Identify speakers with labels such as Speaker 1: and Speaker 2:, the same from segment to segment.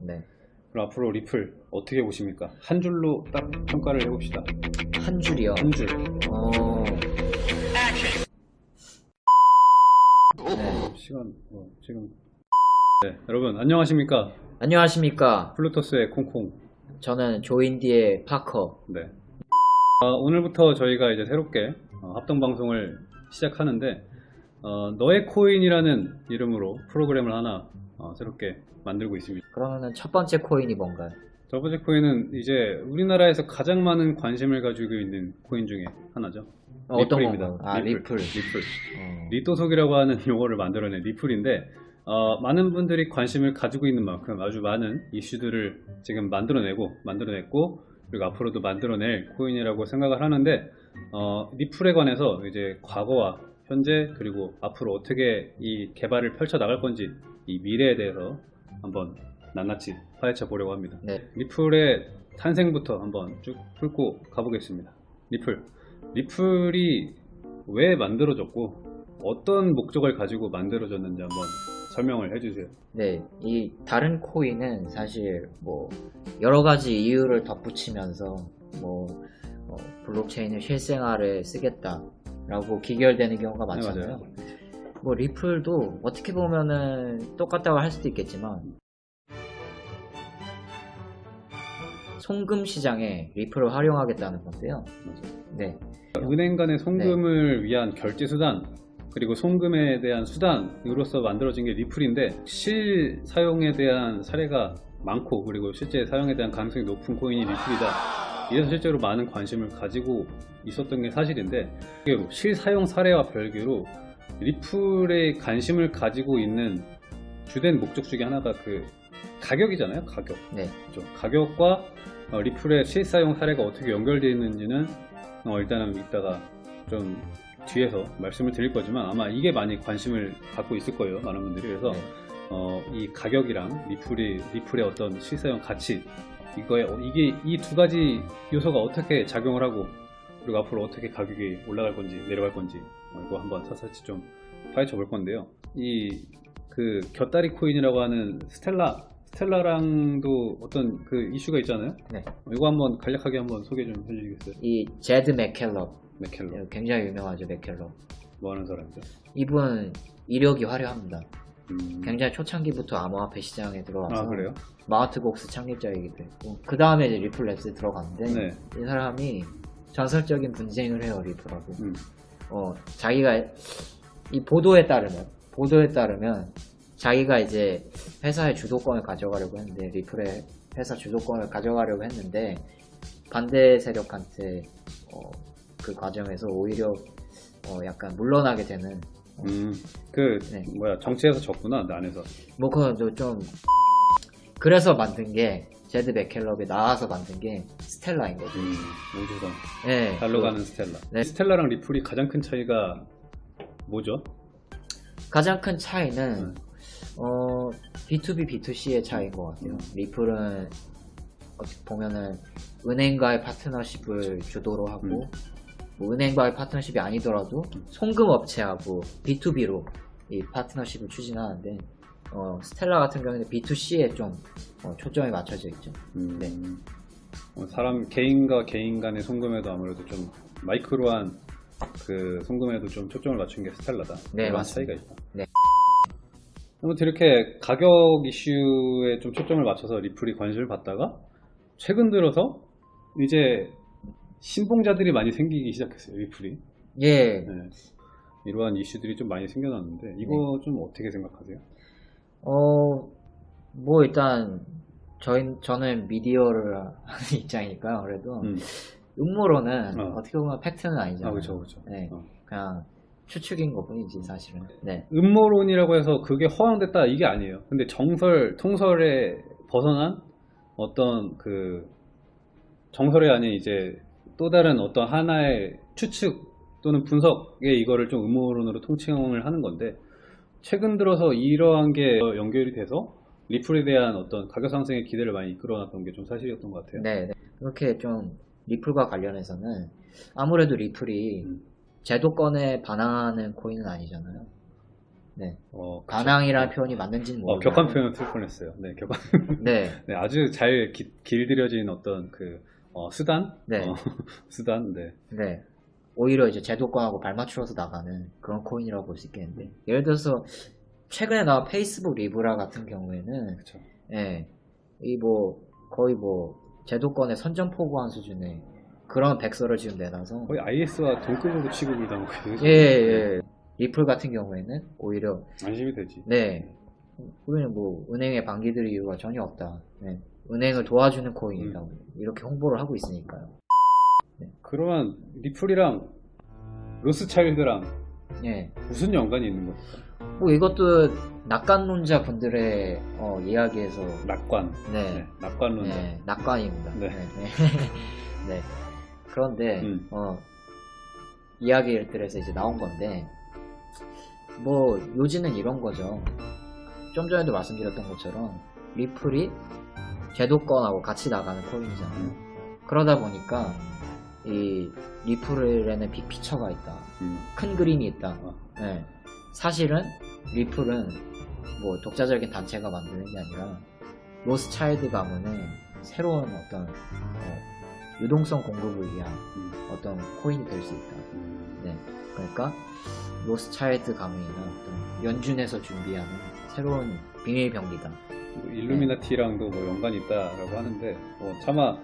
Speaker 1: 네.
Speaker 2: 그럼 앞으로 리플 어떻게 보십니까? 한 줄로 딱 평가를 해봅시다.
Speaker 1: 한 줄이요.
Speaker 2: 한 줄.
Speaker 1: 어. 네.
Speaker 2: 시간 어, 지금. 네, 여러분 안녕하십니까?
Speaker 1: 안녕하십니까.
Speaker 2: 플루토스의 콩콩.
Speaker 1: 저는 조인디의 파커.
Speaker 2: 네. 아, 오늘부터 저희가 이제 새롭게 어, 합동 방송을 시작하는데 어, 너의 코인이라는 이름으로 프로그램을 하나 어, 새롭게 만들고 있습니다.
Speaker 1: 그러면은 첫 번째 코인이 뭔가요?
Speaker 2: 첫 번째 코인은 이제 우리나라에서 가장 많은 관심을 가지고 있는 코인 중에 하나죠.
Speaker 1: 어,
Speaker 2: 리플입니다.
Speaker 1: 아, 리플.
Speaker 2: 리플.
Speaker 1: 어.
Speaker 2: 리또속이라고 하는 용어를 만들어낸 리플인데 어, 많은 분들이 관심을 가지고 있는 만큼 아주 많은 이슈들을 지금 만들어내고 만들어냈고 그리고 앞으로도 만들어낼 코인이라고 생각을 하는데 어, 리플에 관해서 이제 과거와 현재 그리고 앞으로 어떻게 이 개발을 펼쳐 나갈 건지 이 미래에 대해서 한번 낱낱이 파헤쳐 보려고 합니다.
Speaker 1: 네.
Speaker 2: 리플의 탄생부터 한번 쭉 훑고 가보겠습니다. 리플. 리플이 왜 만들어졌고 어떤 목적을 가지고 만들어졌는지 한번 설명을 해주세요.
Speaker 1: 네, 이 다른 코인은 사실 뭐 여러 가지 이유를 덧붙이면서 뭐 어, 블록체인을 실생활에 쓰겠다라고 기결되는 경우가
Speaker 2: 네,
Speaker 1: 많잖아요.
Speaker 2: 맞아요.
Speaker 1: 뭐 리플도 어떻게 보면은 똑같다고 할 수도 있겠지만 송금 시장에 리플을 활용하겠다는 건데요. 네,
Speaker 2: 은행 간의 송금을 위한 결제 수단 그리고 송금에 대한 수단으로서 만들어진 게 리플인데 실 사용에 대한 사례가 많고 그리고 실제 사용에 대한 가능성이 높은 코인이 리플이다. 이래서 실제로 많은 관심을 가지고 있었던 게 사실인데 이게 실사용 사례와 별개로 리플에 관심을 가지고 있는 주된 목적 중에 하나가 그 가격이잖아요. 가격.
Speaker 1: 네,
Speaker 2: 그렇죠. 가격과 어, 리플의 실사용 사례가 어떻게 연결되어 있는지는 어, 일단은 이따가 좀 뒤에서 말씀을 드릴 거지만 아마 이게 많이 관심을 갖고 있을 거예요 많은 분들이 그래서
Speaker 1: 네.
Speaker 2: 어, 이 가격이랑 리플이 리플의 어떤 실사용 가치 이거에 어, 이게 이 두 가지 요소가 어떻게 작용을 하고 그리고 앞으로 어떻게 가격이 올라갈 건지 내려갈 건지 어, 이거 한번 차차치 좀 파헤쳐 볼 건데요 이 그 곁다리 코인이라고 하는 스텔라 스텔라랑도 어떤 그 이슈가 있잖아요
Speaker 1: 네.
Speaker 2: 이거 한번 간략하게 한번 소개 좀 해주시겠어요?
Speaker 1: 이 제드 맥케일럽
Speaker 2: 맥케일럽
Speaker 1: 굉장히 유명하죠 맥케일럽.
Speaker 2: 뭐 하는 사람이죠?
Speaker 1: 이분 이력이 화려합니다.
Speaker 2: 음...
Speaker 1: 굉장히 초창기부터 암호화폐 시장에 들어와서
Speaker 2: 아 그래요?
Speaker 1: 마우트복스 창립자이기도 했고 그 다음에 이제 리플랩스에 들어갔는데
Speaker 2: 네.
Speaker 1: 이 사람이 전설적인 분쟁을 해요 리플하고
Speaker 2: 음.
Speaker 1: 어 자기가 이 보도에 따르면 보도에 따르면 자기가 이제 회사의 주도권을 가져가려고 했는데 리플의 회사 주도권을 가져가려고 했는데 반대 세력한테 어, 그 과정에서 오히려 어, 약간 물러나게 되는
Speaker 2: 음, 그
Speaker 1: 네.
Speaker 2: 뭐야 정치에서 졌구나 나 안에서
Speaker 1: 뭐 그건 좀 그래서 만든 게 제드 맥케일럽이 나와서 만든 게 스텔라인 거죠.
Speaker 2: 음, 우주선
Speaker 1: 네,
Speaker 2: 달로
Speaker 1: 그
Speaker 2: 가는 스텔라
Speaker 1: 네.
Speaker 2: 스텔라랑 리플이 가장 큰 차이가 뭐죠?
Speaker 1: 가장 큰 차이는
Speaker 2: 음.
Speaker 1: 어, B2B, B2C의 차이인 것 같아요.
Speaker 2: 음.
Speaker 1: 리플은 어떻게 보면은 은행과의 파트너십을 주도로 하고
Speaker 2: 음.
Speaker 1: 뭐 은행과의 파트너십이 아니더라도 송금 업체하고 B2B로 이 파트너십을 추진하는데 어, 스텔라 같은 경우는 B2C에 좀 어, 초점이 맞춰져 있죠.
Speaker 2: 음,
Speaker 1: 네.
Speaker 2: 어, 사람 개인과 개인 간의 송금에도 아무래도 좀 마이크로한 그 송금에도 좀 초점을 맞춘 게 스텔라다
Speaker 1: 네, 맞습니다.
Speaker 2: 차이가 있다
Speaker 1: 네.
Speaker 2: 아무튼 이렇게 가격 이슈에 좀 초점을 맞춰서 리플이 관심을 받다가 최근 들어서 이제 신봉자들이 많이 생기기 시작했어요 리플이
Speaker 1: 예,
Speaker 2: 네. 이러한 이슈들이 좀 많이 생겨났는데 이거 좀 어떻게 생각하세요?
Speaker 1: 어, 뭐 일단 저희 저는 미디어를 하는 입장이니까요. 그래도
Speaker 2: 음.
Speaker 1: 음모론은
Speaker 2: 어.
Speaker 1: 어. 떻게 보면 팩트는 아니잖아요.
Speaker 2: 아 그렇죠 그렇죠
Speaker 1: 네,
Speaker 2: 어.
Speaker 1: 그냥 추측인 것뿐이지 사실은. 네,
Speaker 2: 음모론이라고 해서 그게 허황됐다 이게 아니에요 근데 정설 통설에 벗어난 어떤 그 정설이 아닌 이제 또 다른 어떤 하나의 추측 또는 분석에 이거를 좀 음모론으로 통칭을 하는 건데 최근 들어서 이러한 게 연결이 돼서 리플에 대한 어떤 가격 상승의 기대를 많이 이끌어놨던 게 좀 사실이었던 것 같아요
Speaker 1: 네, 네. 그렇게 좀 리플과 관련해서는 아무래도 리플이
Speaker 2: 음.
Speaker 1: 제도권에 반항하는 코인은 아니잖아요. 네.
Speaker 2: 어,
Speaker 1: 반항이라는 표현이 맞는지는
Speaker 2: 어,
Speaker 1: 모르겠어요.
Speaker 2: 격한 표현을 쓸 뻔했어요. 네, 격한.
Speaker 1: 네,
Speaker 2: 네, 아주 잘 기- 길들여진 어떤 그 어, 수단,
Speaker 1: 네.
Speaker 2: 어, 수단, 네,
Speaker 1: 네. 오히려 이제 제도권하고 발맞추어서 나가는 그런 코인이라고 볼 수 있겠는데. 예를 들어서 최근에 나온 페이스북 리브라 같은 경우에는
Speaker 2: 그렇죠.
Speaker 1: 예, 이 뭐 거의 뭐 제도권에 선전포고한 수준의 그런 백서를 지금 내놔서
Speaker 2: 거의 IS와 동급으로 취급을 당하고 있는
Speaker 1: 예, 예. 리플 같은 경우에는 오히려
Speaker 2: 안심이 되지.
Speaker 1: 네. 우리는 뭐 은행에 반기들 이유가 전혀 없다. 네. 은행을 도와주는 코인이라고
Speaker 2: 음.
Speaker 1: 이렇게 홍보를 하고 있으니까요.
Speaker 2: 그러면 리플이랑 로스차일드랑
Speaker 1: 예.
Speaker 2: 무슨 연관이 있는 겁니까?
Speaker 1: 뭐 이것도 낙관론자 분들의 어, 이야기에서
Speaker 2: 낙관.
Speaker 1: 네.
Speaker 2: 네, 낙관론자.
Speaker 1: 네, 낙관입니다.
Speaker 2: 네.
Speaker 1: 네. 네. 그런데
Speaker 2: 음.
Speaker 1: 어, 이야기들에서 이제 나온 건데 뭐 요지는 이런 거죠. 좀 전에도 말씀드렸던 것처럼 리플이 제도권하고 같이 나가는 코인이잖아요. 그러다 보니까 이 리플에는 빅피처가 있다.
Speaker 2: 음.
Speaker 1: 큰 그림이 있다.
Speaker 2: 어.
Speaker 1: 네. 사실은 리플은 뭐 독자적인 단체가 만드는 게 아니라 로스차일드 가문의 새로운 어떤 어, 유동성 공급을 위한
Speaker 2: 음.
Speaker 1: 어떤 코인이 될 수 있다.
Speaker 2: 음.
Speaker 1: 네. 그러니까 로스차일드 가문이나 어떤 연준에서 준비하는 새로운 비밀 병기다.
Speaker 2: 뭐 일루미나티랑도 뭐 연관이 있다라고 하는데 뭐 차마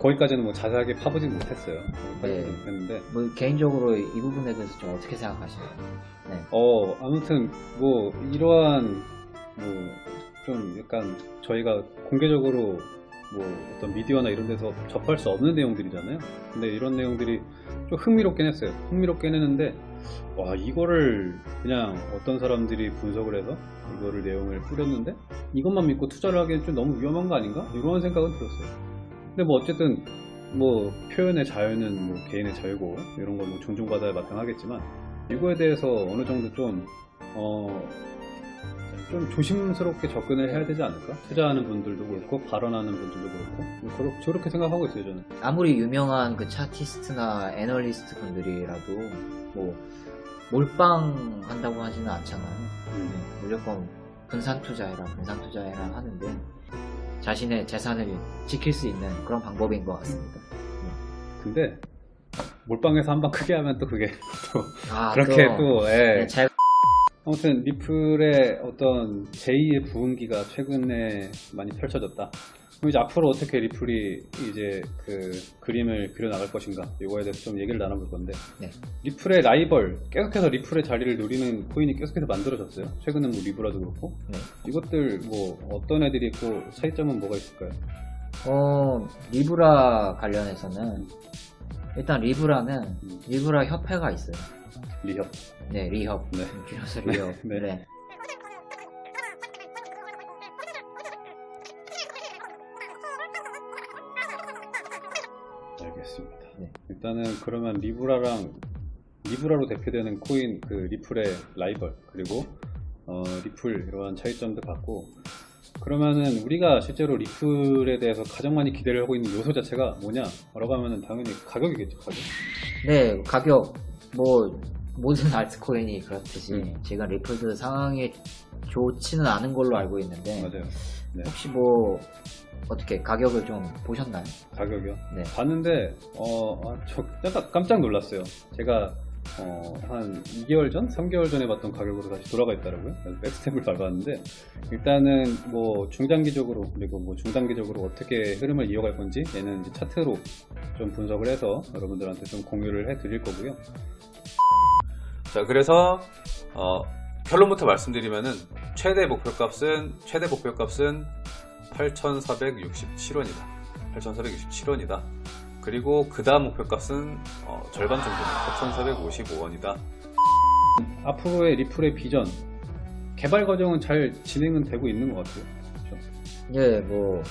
Speaker 2: 거기까지는 뭐 자세하게 파보진 못했어요.
Speaker 1: 네.
Speaker 2: 못했는데
Speaker 1: 뭐 개인적으로 이 부분에 대해서 좀 어떻게 생각하시나요? 네.
Speaker 2: 어 아무튼 뭐 이러한 뭐 좀 약간 저희가 공개적으로 뭐 어떤 미디어나 이런 데서 접할 수 없는 내용들이잖아요. 근데 이런 내용들이 좀 흥미롭긴 했어요. 흥미롭긴 했는데 와 이거를 그냥 어떤 사람들이 분석을 해서 이거를 내용을 뿌렸는데 이것만 믿고 투자를 하기엔 좀 너무 위험한 거 아닌가? 이런 생각은 들었어요. 근데 뭐 어쨌든 뭐 표현의 자유는 뭐 개인의 자유고 이런 걸뭐 존중받아야 마땅하겠지만 이거에 대해서 어느 정도 좀, 어, 좀 조심스럽게 접근을 해야 되지 않을까? 투자하는 분들도 그렇고, 발언하는 분들도 그렇고, 뭐 그렇- 저렇게 생각하고 있어요, 저는.
Speaker 1: 아무리 유명한 그 차티스트나 애널리스트 분들이라도 뭐 몰빵 한다고 하지는 않잖아요.
Speaker 2: 음.
Speaker 1: 네, 무조건 분산 투자해라, 분산 투자해라 하는데 자신의 재산을 지킬 수 있는 그런 방법인 것 같습니다.
Speaker 2: 근데, 몰빵에서 한 방 크게 하면 또 그게 또,
Speaker 1: 아,
Speaker 2: 그렇게
Speaker 1: 또,
Speaker 2: 또, 예.
Speaker 1: 네, 잘
Speaker 2: 아무튼, 리플의 어떤 제2의 부흥기가 최근에 많이 펼쳐졌다. 그럼 이제 앞으로 어떻게 리플이 이제 그 그림을 그려나갈 것인가 이거에 대해서 좀 얘기를 나눠볼 건데
Speaker 1: 네.
Speaker 2: 리플의 라이벌 계속해서 리플의 자리를 노리는 코인이 계속해서 만들어졌어요 최근은 뭐 리브라도 그렇고
Speaker 1: 네.
Speaker 2: 이것들 뭐 어떤 애들이 있고 차이점은 뭐가 있을까요?
Speaker 1: 어, 리브라 관련해서는 일단 리브라는
Speaker 2: 음.
Speaker 1: 리브라 협회가 있어요.
Speaker 2: 리협
Speaker 1: 네, 리협.
Speaker 2: 네.
Speaker 1: 줄여서 리협.
Speaker 2: 네.
Speaker 1: 네.
Speaker 2: 알겠습니다
Speaker 1: 네.
Speaker 2: 일단은 그러면 리브라랑 리브라로 대표되는 코인 그 리플의 라이벌 그리고 어, 리플 이러한 차이점도 봤고 그러면은 우리가 실제로 리플에 대해서 가장 많이 기대를 하고 있는 요소 자체가 뭐냐라고 하면은 당연히 가격이겠죠 가격
Speaker 1: 네, 가격 뭐 모든 알트코인이 그렇듯이
Speaker 2: 음.
Speaker 1: 지금 리플도 상황이 좋지는 않은 걸로 알고 있는데
Speaker 2: 맞아요 네.
Speaker 1: 혹시 뭐 어떻게 가격을 좀 보셨나요?
Speaker 2: 가격이요
Speaker 1: 네.
Speaker 2: 봤는데 어, 아, 저 약간 깜짝 놀랐어요. 제가 어, 한 2개월 전, 3개월 전에 봤던 가격으로 다시 돌아가 있더라고요. 그래서 백스텝을 밟았는데 일단은 뭐 중장기적으로 그리고 뭐 중단기적으로 어떻게 흐름을 이어갈 건지 얘는 이제 차트로 좀 분석을 해서 여러분들한테 좀 공유를 해 드릴 거고요.
Speaker 3: 자, 그래서 어, 결론부터 말씀드리면은 최대 목표값은 최대 목표값은 8,467원이다. 8,467원이다. 그리고 그 다음 목표값은 어, 절반 정도 4,455원이다.
Speaker 2: 앞으로의 리플의 비전 개발 과정은 잘 진행은 되고 있는 것 같아요. 그렇죠?
Speaker 1: 예, 뭐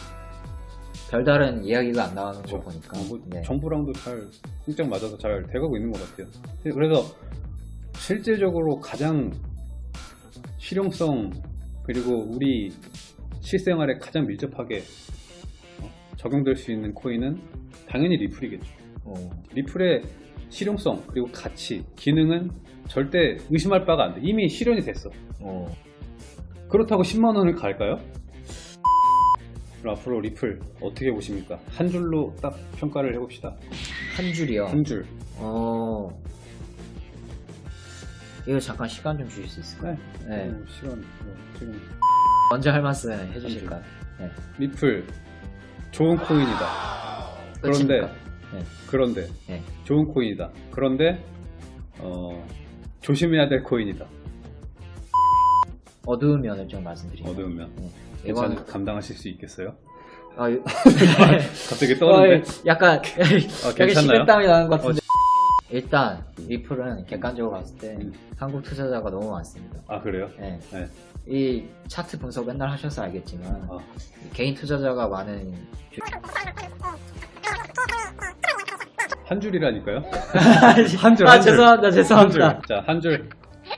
Speaker 1: 별다른 이야기가 안 나오는 거
Speaker 2: 그렇죠.
Speaker 1: 보니까
Speaker 2: 어, 뭐
Speaker 1: 네.
Speaker 2: 정부랑도 잘 쿵짝 맞아서 잘 돼가고 있는 것 같아요. 그래서 실제적으로 가장 실용성 그리고 우리 실생활에 가장 밀접하게 어, 적용될 수 있는 코인은 당연히 리플이겠죠.
Speaker 1: 어,
Speaker 2: 리플의 실용성 그리고 가치, 기능은 절대 의심할 바가 안 돼. 이미 실현이 됐어.
Speaker 1: 어,
Speaker 2: 그렇다고 10만 원을 갈까요? 그럼 앞으로 리플 어떻게 보십니까? 한 줄로 딱 평가를 해봅시다.
Speaker 1: 한 줄이요.
Speaker 2: 한 줄.
Speaker 1: 어, 이거 잠깐 시간 좀 주실 수 있을까요? 네.
Speaker 2: 어, 시간 뭐, 지금
Speaker 1: 먼저 할 말씀 해주실까요? 네.
Speaker 2: 리플 좋은 코인이다. 그런데?
Speaker 1: 네.
Speaker 2: 그런데
Speaker 1: 네.
Speaker 2: 좋은 코인이다. 그런데 어, 조심해야 될 코인이다.
Speaker 1: 어두운 면을 좀 말씀드리면
Speaker 2: 어두운 면.
Speaker 1: 네.
Speaker 2: 괜찮
Speaker 1: 이건
Speaker 2: 감당하실 수 있겠어요?
Speaker 1: 아, 이-
Speaker 2: 갑자기 떠오르는데.
Speaker 1: 어, 약간
Speaker 2: 어,
Speaker 1: 여기
Speaker 2: 괜찮나요?
Speaker 1: 식은땀이 나는 것 같은데 일단 리플은 객관적으로 봤을 때
Speaker 2: 음.
Speaker 1: 한국 투자자가 너무 많습니다.
Speaker 2: 아 그래요?
Speaker 1: 네.
Speaker 2: 네.
Speaker 1: 이 차트 분석 맨날 하셔서 알겠지만
Speaker 2: 어.
Speaker 1: 개인 투자자가 많은 주-
Speaker 2: 한 줄이라니까요?
Speaker 1: 한
Speaker 2: 줄,
Speaker 1: 아
Speaker 2: 한 줄.
Speaker 1: 죄송합니다. 죄송합니다.
Speaker 2: 자, 한 줄.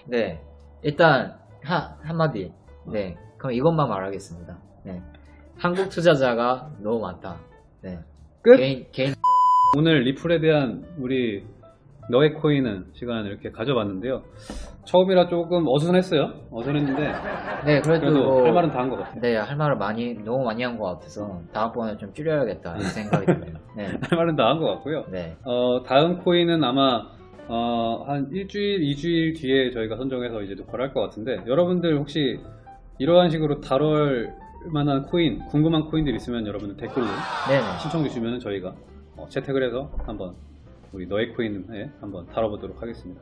Speaker 1: 네 일단 하, 한마디 네 그럼 이것만 말하겠습니다. 네 한국 투자자가 너무 많다. 네
Speaker 2: 끝?
Speaker 1: 개인 개인
Speaker 2: 오늘 리플에 대한 우리 너의 코인은 시간을 이렇게 가져봤는데요. 처음이라 조금 어수선했어요. 어수선했는데
Speaker 1: 네 그래도,
Speaker 2: 그래도
Speaker 1: 뭐,
Speaker 2: 할 말은 다 한 것 같아요.
Speaker 1: 네, 할 말을 많이, 너무 많이 한 것 같아서, 다음번에 좀 줄여야겠다, 이 생각이 드네요. 네.
Speaker 2: 할 말은 다 한 것 같고요.
Speaker 1: 네.
Speaker 2: 어, 다음 코인은 아마 어, 한 일주일, 이주일 뒤에 저희가 선정해서 이제 녹화를 할 것 같은데 여러분들 혹시 이러한 식으로 다룰 만한 코인, 궁금한 코인들 있으면 여러분들 댓글로
Speaker 1: 네네.
Speaker 2: 신청 주시면 저희가 어, 채택을 해서 한번 우리 너의 코인 에 한번 다뤄보도록 하겠습니다.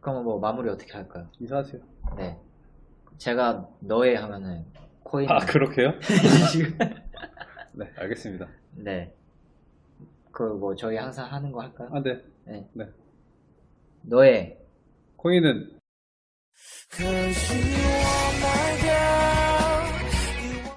Speaker 1: 그럼 뭐 마무리 어떻게 할까요?
Speaker 2: 인사하세요.
Speaker 1: 네. 제가 너의 하면은, 코인.
Speaker 2: 아 그렇게요? 네 알겠습니다.
Speaker 1: 네. 그 뭐 저희 항상 하는 거 할까요?
Speaker 2: 아 네.
Speaker 1: 네.
Speaker 2: 네.
Speaker 1: 너의
Speaker 2: 코인은